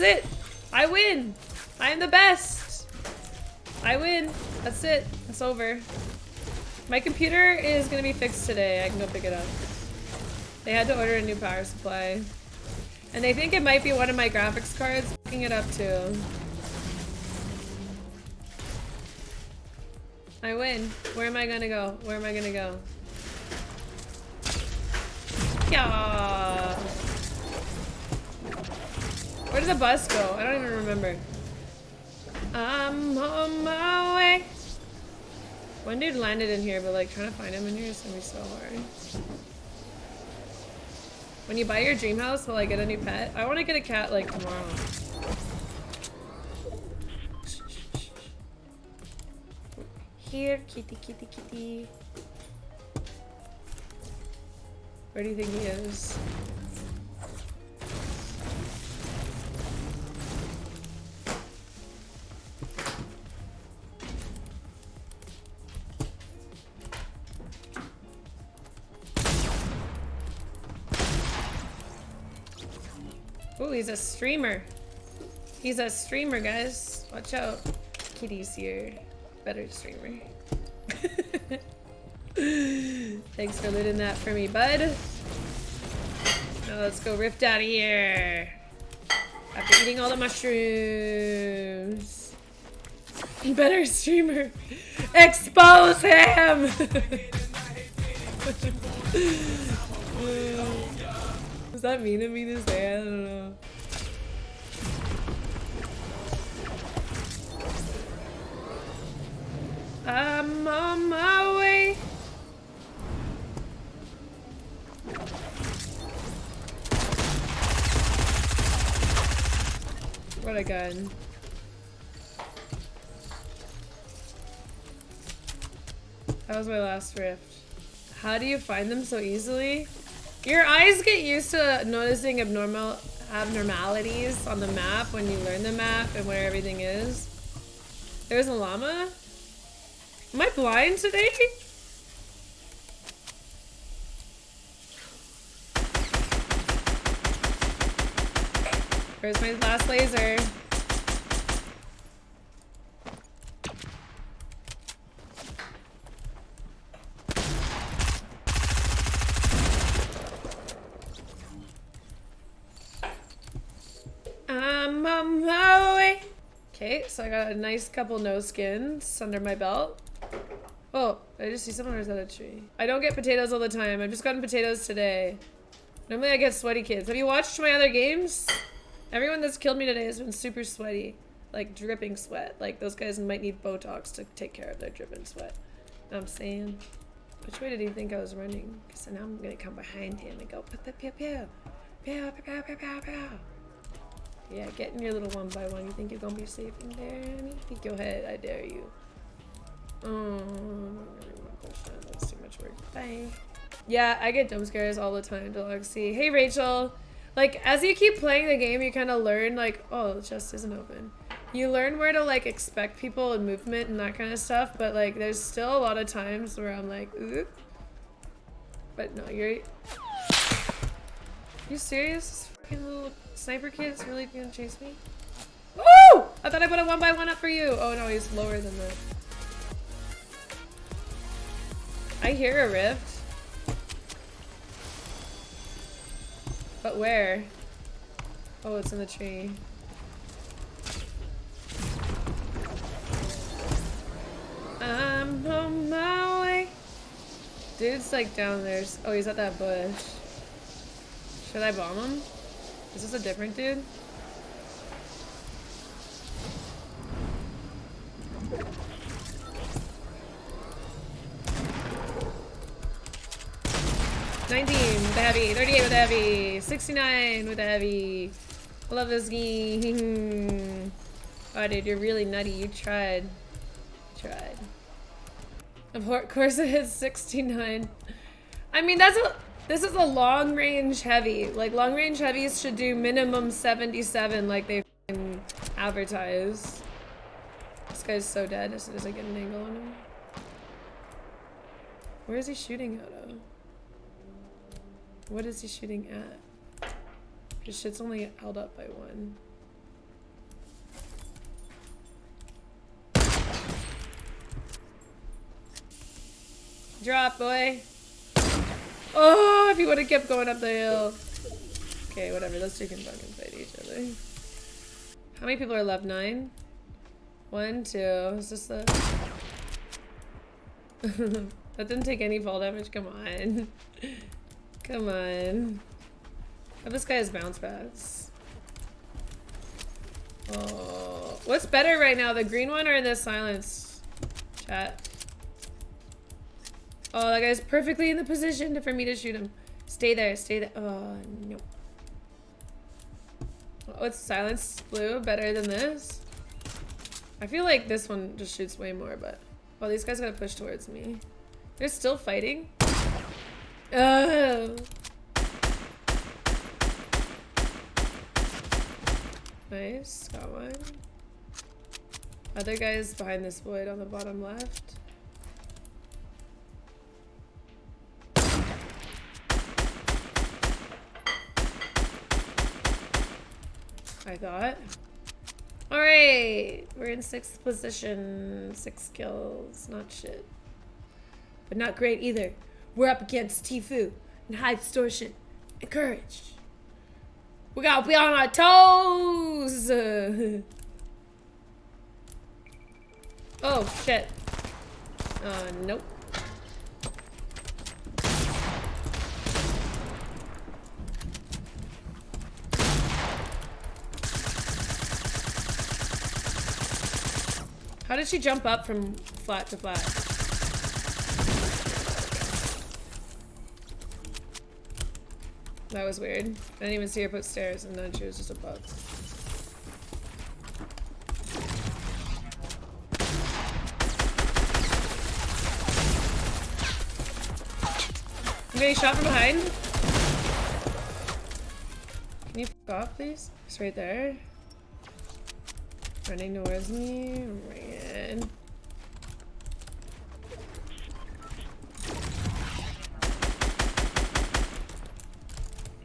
is it. I win. I am the best. I win. That's it. It's over. My computer is gonna be fixed today. I can go pick it up. They had to order a new power supply. And they think it might be one of my graphics cards picking it up too. I win. Where am I gonna go? Where am I gonna go? Yeah. Where did the bus go? I don't even remember. I'm on my way. One dude landed in here, but like trying to find him in here is gonna be so hard. When you buy your dream house, will I get a new pet? I want to get a cat like tomorrow. Here, kitty, kitty, kitty. Where do you think he is? Ooh, he's a streamer. He's a streamer, guys. Watch out. Kitty's here. Better streamer. Thanks for looting that for me, bud. Now let's go rift out of here. After eating all the mushrooms. Better streamer. Expose him! Was that mean of me to say? I don't know. I'm on my way. What a gun. That was my last rift. How do you find them so easily? Your eyes get used to noticing abnormal abnormalities on the map when you learn the map and where everything is. There's a llama? Am I blind today? Where's my last laser? I'm on my way. So I got a nice couple no skins under my belt. Oh, I just see someone or is that a tree? I don't get potatoes all the time. I've just gotten potatoes today. Normally I get sweaty kids. Have you watched my other games? Everyone that's killed me today has been super sweaty. Like dripping sweat. Like those guys might need Botox to take care of their dripping sweat. I'm saying? Which way did he think I was running? Because now I'm gonna come behind him and go pew pew pew. Pew pew pew pew pew pew. Yeah, get in your little one by one. You think you're gonna be safe in there, honey? Go ahead, I dare you. Oh, that's too much work. Bye. Yeah, I get jump scares all the time, Deluxy. Hey, Rachel. Like, as you keep playing the game, you kind of learn, like, oh, the chest isn't open. You learn where to, like, expect people and movement and that kind of stuff, but, like, there's still a lot of times where I'm like, ooh. But no, you're... You serious? Sniper kid is really gonna chase me? Woo! I thought I put a one by one up for you. Oh no, he's lower than that. I hear a rift. But where? Oh, it's in the tree. I'm on my way. Dude's like down there. Oh, he's at that bush. Should I bomb him? Is this a different dude? Nineteen with the heavy, thirty-eight with the heavy, sixty-nine with the heavy. I love this game. Oh, dude, you're really nutty. You tried. You tried. Of course, it hits sixty-nine. I mean, that's a. This is a long range heavy. Like long range heavies should do minimum 77 like they advertise. This guy's so dead as soon I get an angle on him. Where is he shooting out of? What is he shooting at? This shit's only held up by one. Drop, boy. Oh, if you would have kept going up the hill. Okay, whatever. Those two can fucking fight each other. How many people are left? Nine? One, two. Is this the... that didn't take any fall damage. Come on. Come on. Oh, this guy has bounce backs. Oh, what's better right now, the green one or the silence? Chat. Oh, that guy's perfectly in the position for me to shoot him. Stay there, stay there. Oh, no. Oh, What's silence blue better than this? I feel like this one just shoots way more, but... Oh, these guys gotta push towards me. They're still fighting? Oh. Nice, got one. Other guys behind this void on the bottom left. Thought. Alright, we're in sixth position. Six kills, not shit. But not great either. We're up against Tfue and High Distortion and Courage. We gotta be on our toes! oh, shit. Uh, nope. How did she jump up from flat to flat? That was weird. I didn't even see her put stairs and then she was just above. Getting shot from behind. Can you off, please? It's right there. Running towards me. Ran.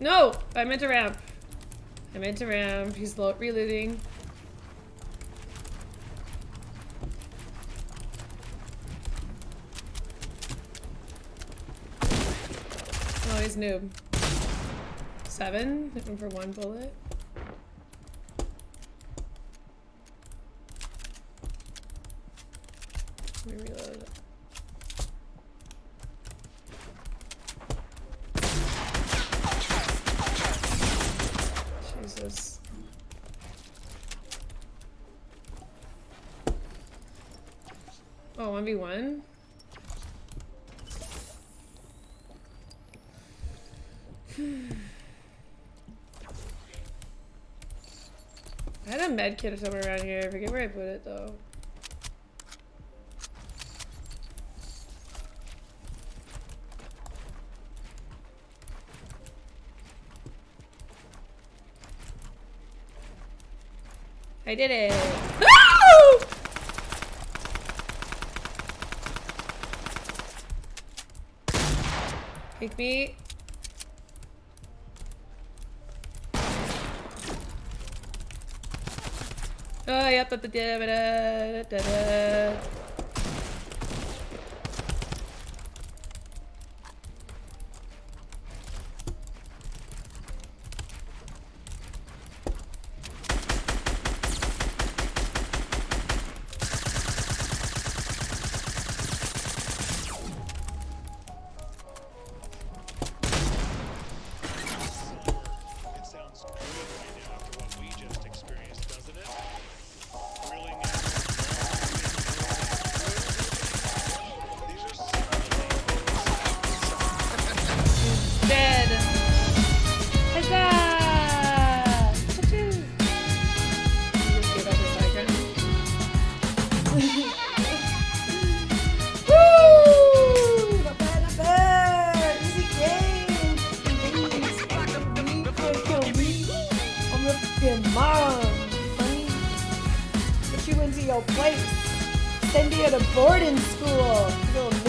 No! I meant to ramp. I meant to ramp. He's reloading. Oh, he's noob. Seven? Looking for one bullet. Oh, 1v1? I had a med kit or somewhere around here. I forget where I put it though. I did it. Ah! No! Pick me. Oh, yep, da da da da da da. Into your place. Send you to boarding school. Little